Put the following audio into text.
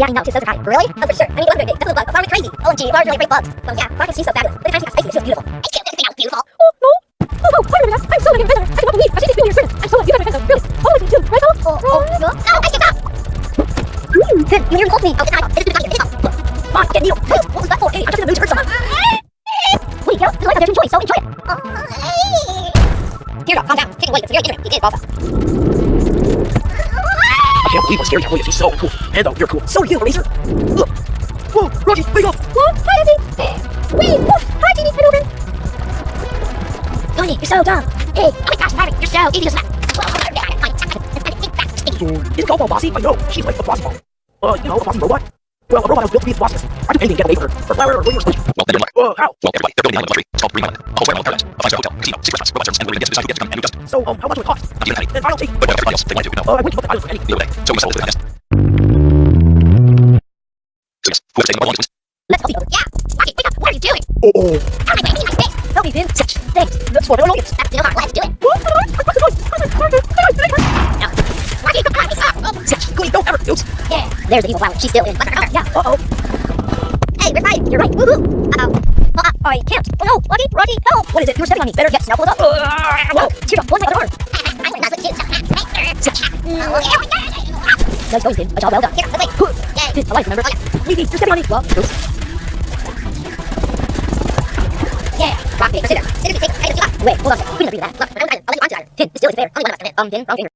Yeah, I know, she's so kind. Really? Oh, for sure. I mean, look at it. This is a bug. Flower is crazy. OMG, flowers really great bugs. So yeah, flowers, she's so fabulous. But the time she's spicy, she's beautiful. I can't think beautiful. Oh, no. Oh, no, sorry, Vanessa. I'm so a visitor. I cannot believe I've seen this your service. I'm so like, you got my friends, really. Always me too, right, Bella? Oh, oh, no. No, I can't stop. Mmm, good. You hear me? me. Okay, time. This is good. This is good. Come on, get needle. Hey, what was that for? Hey, I'm just in the mood to hurt someone. Wait, you know, this is like a enjoy, so enjoy it. Oh, Here, calm down. Take it away. It's very intimate. He did, Bossa. Believe what Scary Williams. He's so cool. And though, you're cool. So are you, Razor. Look. Whoa, Rocky, wake up. What? Hi, Izzy. Wee, woof. Hi, Teeny. Hi, Ruben. Tony, you're so dumb. Hey, oh my gosh, Harry, you're so idiot. So, is Golf bossy? I know. She's like the bossy ball. Uh, you know, a bossy robot. Well, a robot was built to be the boss. I do anything to get away from her. For flower or whatever. Well, then, you're like, Uh, how? well, everybody, they're building island luxury. It's called Green Island. A whole island paradise. A five-star hotel, casino, six restaurants, robot service, and we're gonna get this decide to get to come and we just. So, um, how much would it cost? Not even a penny. Then I'll take. But whatever everybody else, they wanted to, you know. Uh, I wouldn't book the island for any. The other day. So we settled with the nest. So yes, whoever taking our lunch was Let's help each other. Yeah, Rocky, wake up. What are you doing? Oh, oh. How am I making my space? Help me, Finn. Thanks. That's what I don't know. That's still not. Let's do it. What? What's the noise? What's the noise? No. Rocky, come on. Stop. Oh, Cody, don't ever. Oops. yeah. There's the evil flower. She's still in. Let her. Yeah, uh-oh. Hey, we're right. You're right. Woohoo. Uh-oh. Well, uh, I can't. Oh no, Rocky, Rocky, help! What is it? You're stepping on me. Better get pulled up. Whoa, teardrop. One other arm. I would not let you. Oh, okay. Nice going, Finn. A job well done. Here, let's wait. Yay. Finn, alive, remember? Weedy, you're stepping on me. Well, oops. Yeah. Rock, paper, scissors. Scissors, we take. I just give up. Wait, hold on a second. We didn't agree to that. Look, I'll let you on to that. Finn, still is fair. Only one of us can hit. Um, Finn, wrong finger.